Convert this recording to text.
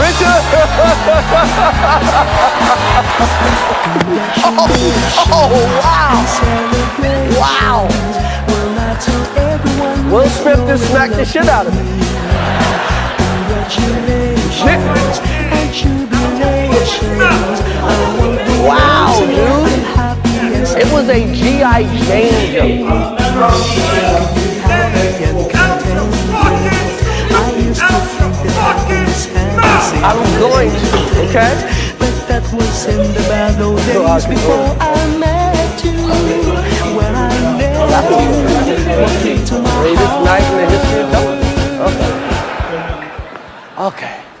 picture? oh, oh, wow. Wow. Will Smith just smacked the shit out of me. Wow, dude. It was a G.I. Jane jump. I'm going to, okay? But that was in the bad old days before. I met you. When I met you, night in the history. Okay. Okay.